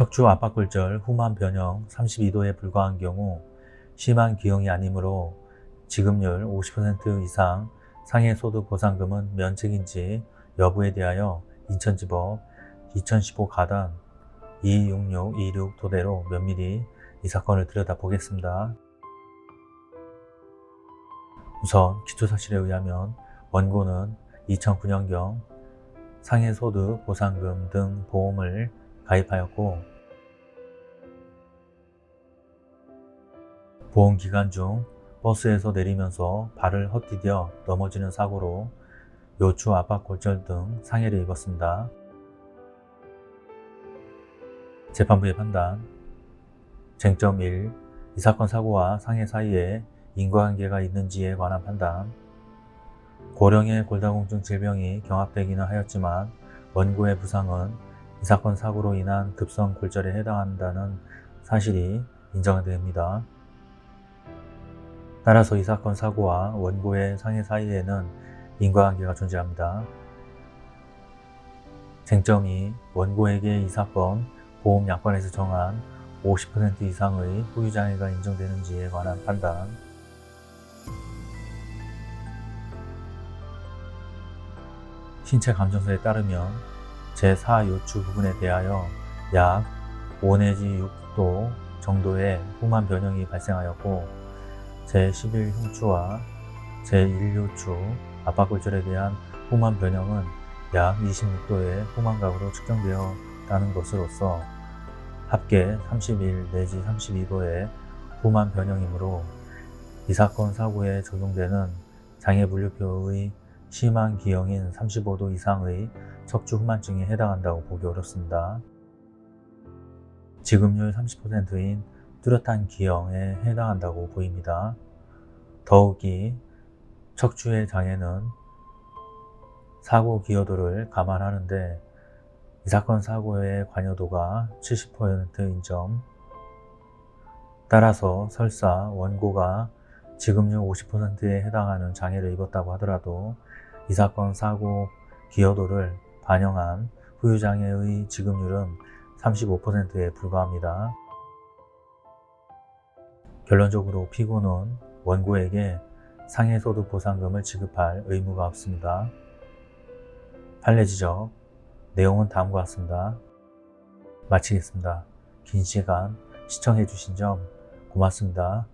척추 압박골절 후만 변형 32도에 불과한 경우 심한 기형이 아니므로 지급률 50% 이상 상해소득 보상금은 면책인지 여부에 대하여 인천지법 2015 가단 26626 토대로 면밀히 이 사건을 들여다보겠습니다. 우선 기초사실에 의하면 원고는 2009년경 상해소득 보상금 등 보험을 가입하였고 보험 기간 중 버스에서 내리면서 발을 헛디뎌 넘어지는 사고로 요추 압박 골절 등 상해를 입었습니다. 재판부의 판단 쟁점 1. 이 사건 사고와 상해 사이에 인과관계가 있는지에 관한 판단 고령의 골다공증 질병이 경합되기는 하였지만 원고의 부상은 이 사건 사고로 인한 급성 골절에 해당한다는 사실이 인정됩니다. 따라서 이 사건 사고와 원고의 상해 사이에는 인과관계가 존재합니다. 쟁점이 원고에게 이 사건 보험약관에서 정한 50% 이상의 후유장애가 인정되는지에 관한 판단 신체 감정서에 따르면 제4 요추 부분에 대하여 약 5 내지 6도 정도의 후만 변형이 발생하였고 제11 흉추와 제1요추 압박골절에 대한 후만 변형은 약 26도의 후만각으로 측정되었다는 것으로서 합계 31 내지 32도의 후만 변형이므로 이 사건 사고에 적용되는 장애분류표의 심한 기형인 35도 이상의 척추 후만증에 해당한다고 보기 어렵습니다. 지급률 30%인 뚜렷한 기형에 해당한다고 보입니다. 더욱이 척추의 장애는 사고 기여도를 감안하는데 이 사건 사고의 관여도가 70%인 점 따라서 설사 원고가 지급률 50%에 해당하는 장애를 입었다고 하더라도 이 사건 사고 기여도를 반영한 후유장애의 지급률은 35%에 불과합니다. 결론적으로 피고는 원고에게 상해소득 보상금을 지급할 의무가 없습니다. 판례 지적 내용은 다음과 같습니다. 마치겠습니다. 긴 시간 시청해 주신 점 고맙습니다.